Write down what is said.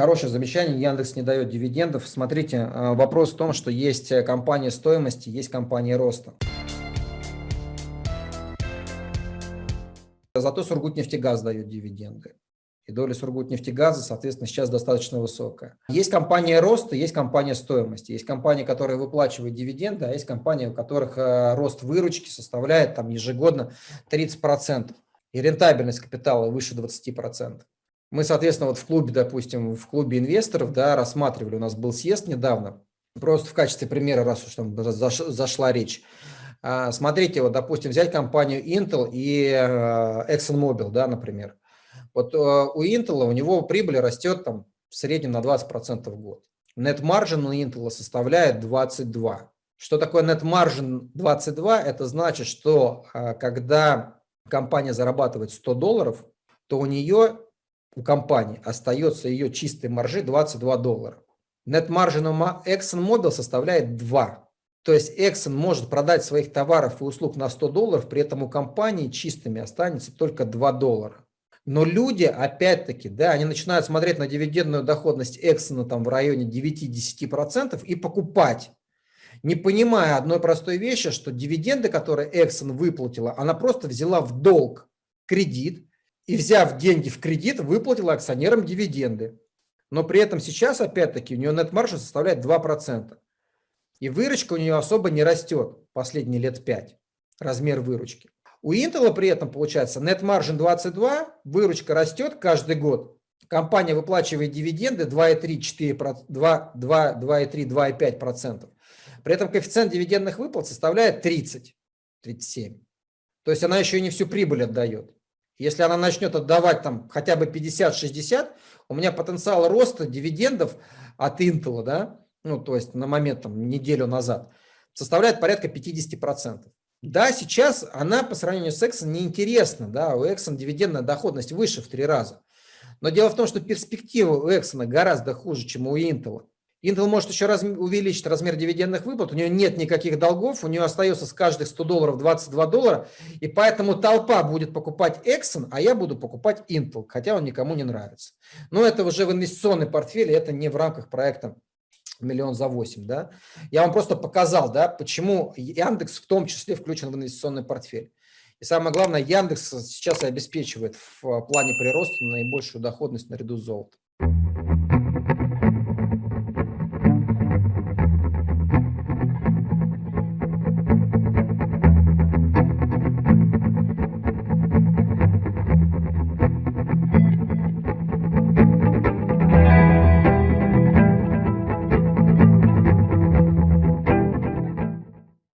Хорошее замечание. Яндекс не дает дивидендов. Смотрите, э, вопрос в том, что есть э, компания стоимости, есть компания роста. Зато Сургутнефтегаз дает дивиденды. И доля Сургутнефтегаза, соответственно, сейчас достаточно высокая. Есть компания роста, есть компания стоимости. Есть компании, которые выплачивают дивиденды, а есть компании, у которых э, рост выручки составляет там, ежегодно 30%. И рентабельность капитала выше 20%. Мы, соответственно, вот в клубе, допустим, в клубе инвесторов, да, рассматривали, у нас был съезд недавно, просто в качестве примера, раз уж там зашла речь. А, смотрите, вот, допустим, взять компанию Intel и э, ExxonMobil, да, например. Вот э, у Intel, у него прибыль растет там в среднем на 20% в год. Net margin у Intel составляет 22. Что такое net margin 22? Это значит, что э, когда компания зарабатывает 100 долларов, то у нее у компании остается ее чистой маржи 22 доллара. Net margin у ExxonMobil составляет 2. То есть Exxon может продать своих товаров и услуг на 100 долларов, при этом у компании чистыми останется только 2 доллара. Но люди, опять-таки, да, они начинают смотреть на дивидендную доходность Exxon там в районе 9-10% и покупать, не понимая одной простой вещи, что дивиденды, которые Exxon выплатила, она просто взяла в долг кредит, и, взяв деньги в кредит, выплатила акционерам дивиденды. Но при этом сейчас, опять-таки, у нее нет-маржа составляет 2%. И выручка у нее особо не растет последние лет 5, размер выручки. У Intel при этом получается net margin 22, выручка растет каждый год. Компания выплачивает дивиденды 2,3-2,5%. При этом коэффициент дивидендных выплат составляет 30, 37. То есть она еще не всю прибыль отдает. Если она начнет отдавать там хотя бы 50-60, у меня потенциал роста дивидендов от Intel, да, ну, то есть на момент там, неделю назад, составляет порядка 50%. Да, сейчас она по сравнению с Exxon неинтересна, да, у Exxon дивидендная доходность выше в три раза. Но дело в том, что перспектива у Exxon гораздо хуже, чем у Intel. Intel может еще раз, увеличить размер дивидендных выплат, у нее нет никаких долгов, у нее остается с каждых 100 долларов 22 доллара, и поэтому толпа будет покупать Exxon, а я буду покупать Intel, хотя он никому не нравится. Но это уже в инвестиционный портфель, это не в рамках проекта миллион за 8, да. Я вам просто показал, да, почему Яндекс в том числе включен в инвестиционный портфель. И самое главное, Яндекс сейчас обеспечивает в плане прироста наибольшую доходность наряду с золотом.